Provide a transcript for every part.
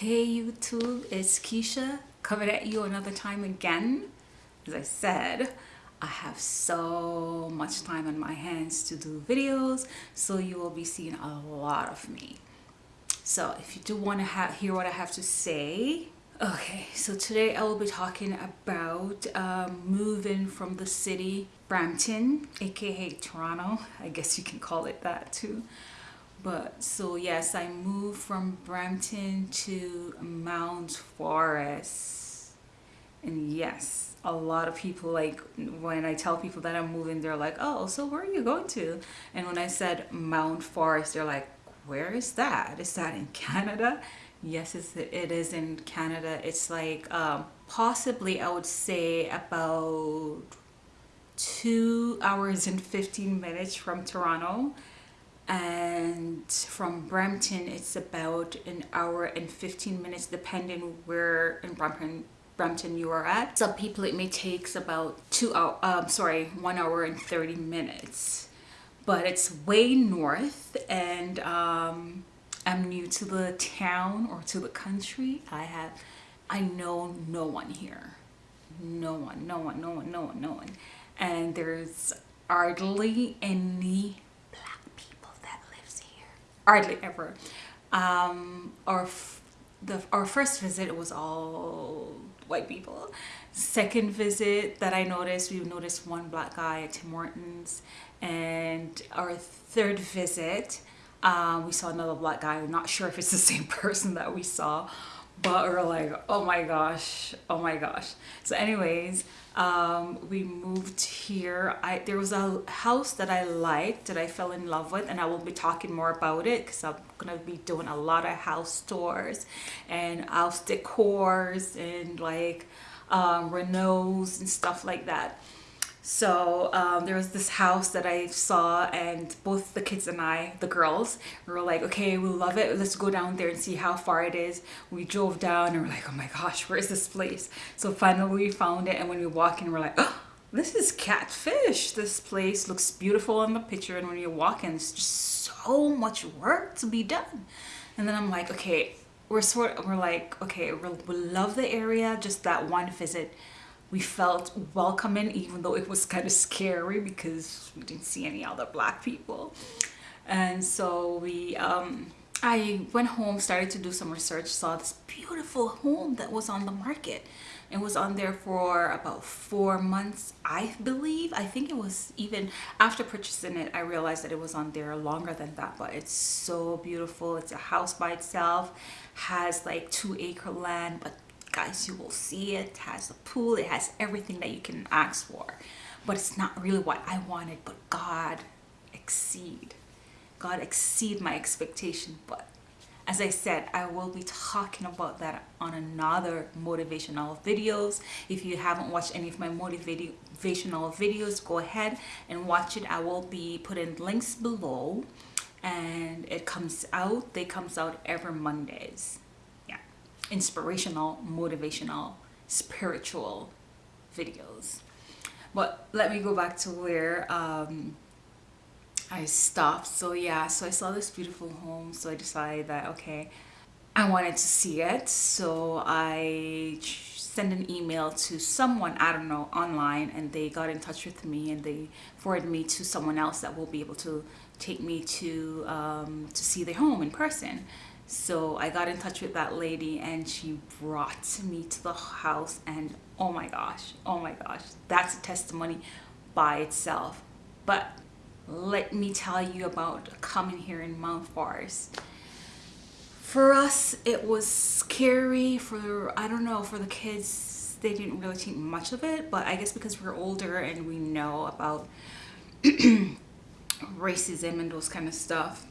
Hey YouTube, it's Keisha coming at you another time again. As I said, I have so much time on my hands to do videos, so you will be seeing a lot of me. So if you do want to hear what I have to say, okay, so today I will be talking about um, moving from the city, Brampton, aka Toronto, I guess you can call it that too, but so yes i moved from brampton to mount forest. And yes a lot of people like when i tell people that i'm moving they're like oh so where are you going to? And when i said mount forest they're like where is that? Is that in canada? Yes it's, it is in canada. It's like um, possibly i would say about two hours and 15 minutes from toronto and from Brampton it's about an hour and 15 minutes depending where in Brampton Brampton you are at. Some people it may takes about two hour, um, sorry, one hour and 30 minutes. But it's way north and um, I'm new to the town or to the country. I have, I know no one here. No one, no one, no one, no one, no one. And there's hardly any hardly ever. Um, our, the, our first visit was all white people. Second visit that I noticed, we noticed one black guy at Tim Hortons. And our third visit, um, we saw another black guy. I'm not sure if it's the same person that we saw, but we are like, oh my gosh, oh my gosh. So anyways, um, we moved here. I There was a house that I liked that I fell in love with and I will be talking more about it because I'm to be doing a lot of house tours and house decors and like um, renos and stuff like that so um, there was this house that I saw and both the kids and I, the girls, we were like, okay, we love it. Let's go down there and see how far it is. We drove down and we're like, oh my gosh, where is this place? So finally we found it and when we walk in, we're like, oh, this is catfish. This place looks beautiful in the picture and when you walk in, it's just so much work to be done. And then I'm like, okay, we're sort of, we're like, okay, we love the area, just that one visit we felt welcoming even though it was kind of scary because we didn't see any other black people. And so we um, I went home started to do some research saw this beautiful home that was on the market. It was on there for about four months I believe. I think it was even after purchasing it I realized that it was on there longer than that but it's so beautiful. It's a house by itself has like two acre land but guys you will see it, has a pool it has everything that you can ask for. But it's not really what I wanted but God exceed. God exceed my expectation but as I said I will be talking about that on another motivational videos. If you haven't watched any of my motivational videos go ahead and watch it. I will be putting links below and it comes out they comes out every Mondays inspirational, motivational, spiritual videos. But let me go back to where um, I stopped. So yeah, so I saw this beautiful home. So I decided that, okay, I wanted to see it. So I sent an email to someone, I don't know, online and they got in touch with me and they forwarded me to someone else that will be able to take me to um, to see the home in person so I got in touch with that lady and she brought me to the house and oh my gosh, oh my gosh, that's a testimony by itself. But let me tell you about coming here in Mount Forest. For us, it was scary for, I don't know, for the kids, they didn't really think much of it, but I guess because we're older and we know about racism and those kind of stuff,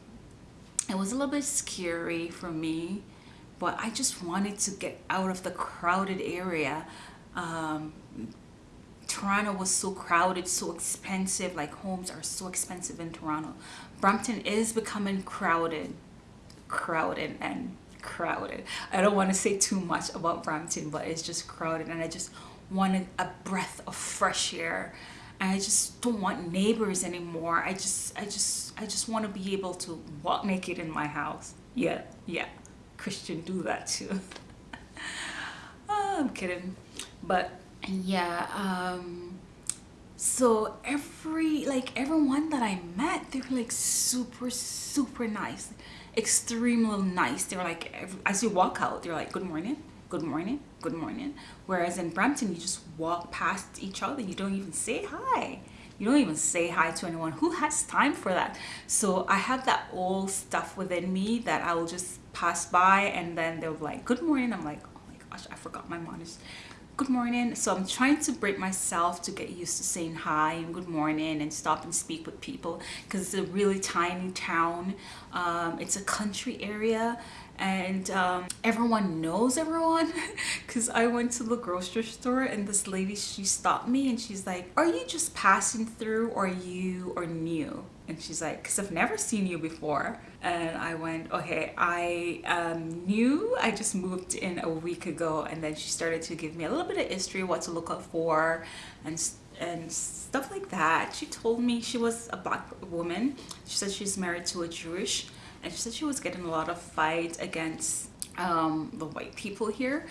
it was a little bit scary for me but I just wanted to get out of the crowded area. Um, Toronto was so crowded so expensive like homes are so expensive in Toronto. Brampton is becoming crowded crowded and crowded. I don't want to say too much about Brampton but it's just crowded and I just wanted a breath of fresh air I just don't want neighbors anymore. I just, I just, I just want to be able to walk naked in my house. Yeah, yeah. Christian do that too. oh, I'm kidding. But yeah, um, so every, like everyone that I met, they were like super, super nice. Extremely nice. They were like, as you walk out, they're like, good morning, good morning, good morning. Whereas in Brampton, you just walk past each other. You don't even say hi. You don't even say hi to anyone. Who has time for that? So i have that old stuff within me that i will just pass by and then they'll be like good morning. I'm like oh my gosh i forgot my manners good morning. So i'm trying to break myself to get used to saying hi and good morning and stop and speak with people because it's a really tiny town. Um, it's a country area and um, everyone knows everyone because I went to the grocery store and this lady she stopped me and she's like are you just passing through or you are new? And she's like because I've never seen you before and I went okay I am new. I just moved in a week ago. And then she started to give me a little bit of history what to look out for and and stuff like that. She told me she was a black woman. She said she's married to a Jewish and she said she was getting a lot of fights against um, the white people here.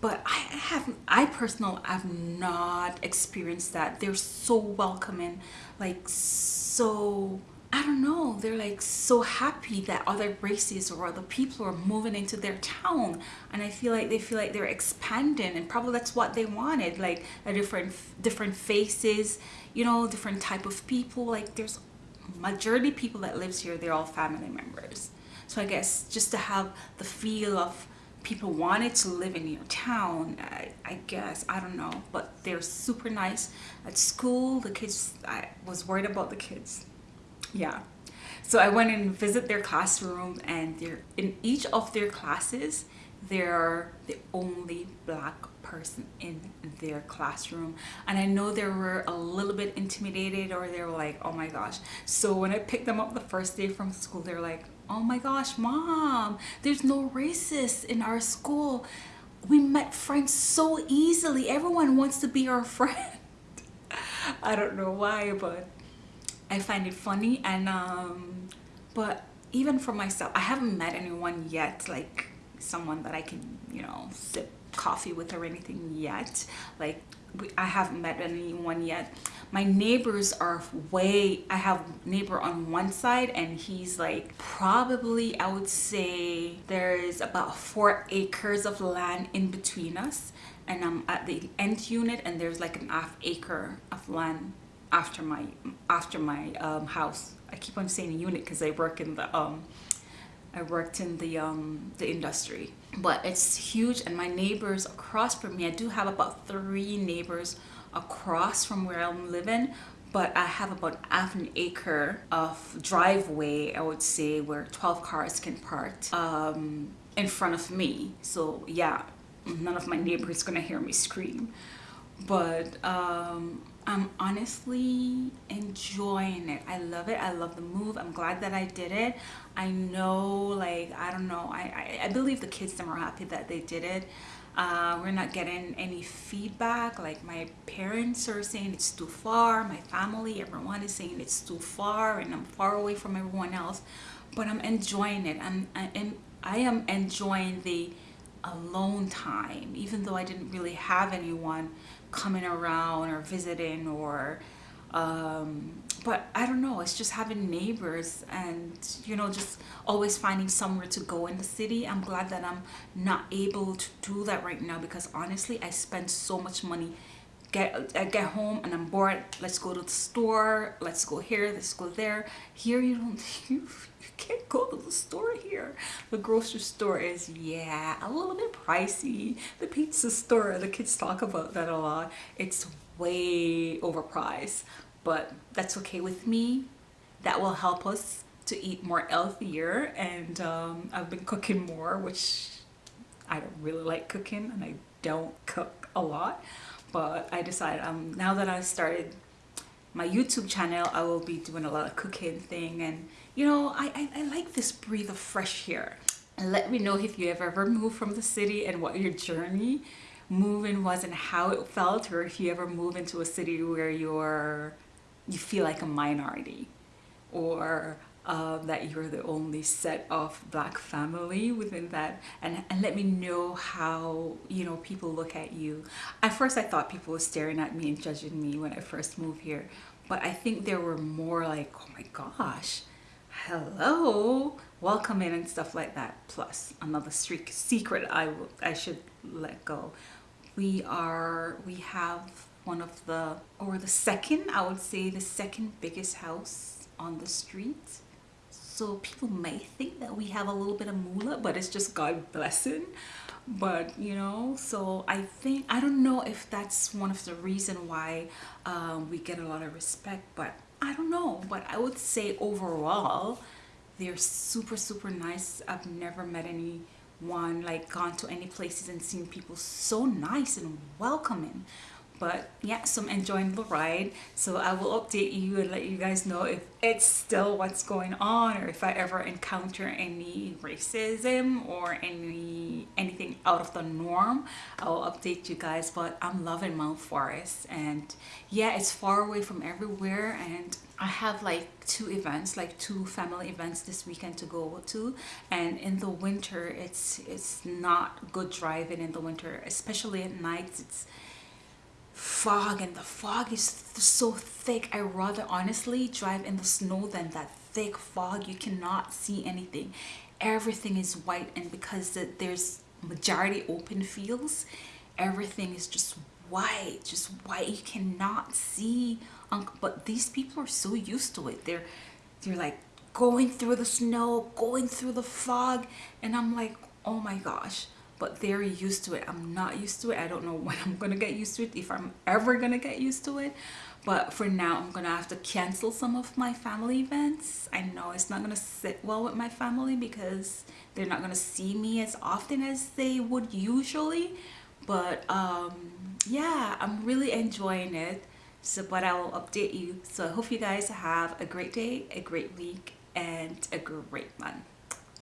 But I have I personally have not experienced that. They're so welcoming like so I don't know. They're like so happy that other races or other people are moving into their town. And I feel like they feel like they're expanding and probably that's what they wanted like a different different faces you know different type of people. Like there's majority people that lives here they're all family members. So I guess just to have the feel of people wanted to live in your town I, I, guess I don't know but they're super nice. At school the kids I was worried about the kids. Yeah. So I went and visit their classroom and they're in each of their classes they're the only black person in their classroom. And I know they were a little bit intimidated or they were like oh my gosh. So when I picked them up the first day from school they're like oh my gosh mom there's no racists in our school. We met friends so easily. Everyone wants to be our friend. I don't know why but I find it funny. And um but even for myself I haven't met anyone yet like someone that I can you know sip coffee with or anything yet. Like I haven't met anyone yet. My neighbors are way I have neighbor on one side and he's like probably I would say there's about four acres of land in between us and I'm at the end unit and there's like an half acre of land after my after my um, house. I keep on saying unit because I work in the um I worked in the um the industry. But it's huge and my neighbors across from me I do have about three neighbors across from where I'm living but I have about half an acre of driveway I would say where 12 cars can park um, in front of me. So yeah none of my neighbors gonna hear me scream. But um, I'm honestly enjoying it. I love it. I love the move. I'm glad that I did it. I know, like, I don't know. I, I, I believe the kids them are happy that they did it. Uh, we're not getting any feedback. Like, my parents are saying it's too far. My family, everyone is saying it's too far and I'm far away from everyone else. But I'm enjoying it. I'm, I, am, I am enjoying the alone time, even though I didn't really have anyone coming around or visiting or um, but I don't know it's just having neighbors and you know just always finding somewhere to go in the city. I'm glad that I'm not able to do that right now because honestly I spend so much money get I get home and I'm bored let's go to the store let's go here let's go there. Here you don't you, you can't go to the store here. The grocery store is yeah a little bit pricey. The pizza store the kids talk about that a lot. It's way overpriced but that's okay with me. That will help us to eat more healthier and um, I've been cooking more which I don't really like cooking and I don't cook a lot but I decided um, now that I started my YouTube channel I will be doing a lot of cooking thing and you know I, I, I like this breathe of fresh air. And let me know if you have ever moved from the city and what your journey moving was and how it felt or if you ever move into a city where you're you feel like a minority or um, that you're the only set of black family within that. And, and let me know how you know people look at you. At first I thought people were staring at me and judging me when I first moved here. But I think there were more like oh my gosh hello welcome in and stuff like that. Plus another streak secret I, I should let go. We are we have one of the or the second I would say the second biggest house on the street so people may think that we have a little bit of moolah but it's just God blessing. But you know so I think I don't know if that's one of the reason why um, we get a lot of respect but I don't know. But I would say overall they're super super nice. I've never met anyone like gone to any places and seen people so nice and welcoming but yeah so i'm enjoying the ride. So i will update you and let you guys know if it's still what's going on or if i ever encounter any racism or any anything out of the norm. I'll update you guys but i'm loving mount forest. And yeah it's far away from everywhere. And I have like two events like two family events this weekend to go to. And in the winter it's it's not good driving in the winter especially at night. It's fog and the fog is so thick. I rather honestly drive in the snow than that thick fog. You cannot see anything. Everything is white and because there's majority open fields everything is just white just white. You cannot see but these people are so used to it. They're they're like going through the snow going through the fog and i'm like oh my gosh but they're used to it. I'm not used to it. I don't know when i'm gonna get used to it if i'm ever gonna get used to it. But for now i'm gonna have to cancel some of my family events. I know it's not gonna sit well with my family because they're not gonna see me as often as they would usually. But um yeah i'm really enjoying it. So but i will update you. So i hope you guys have a great day a great week and a great month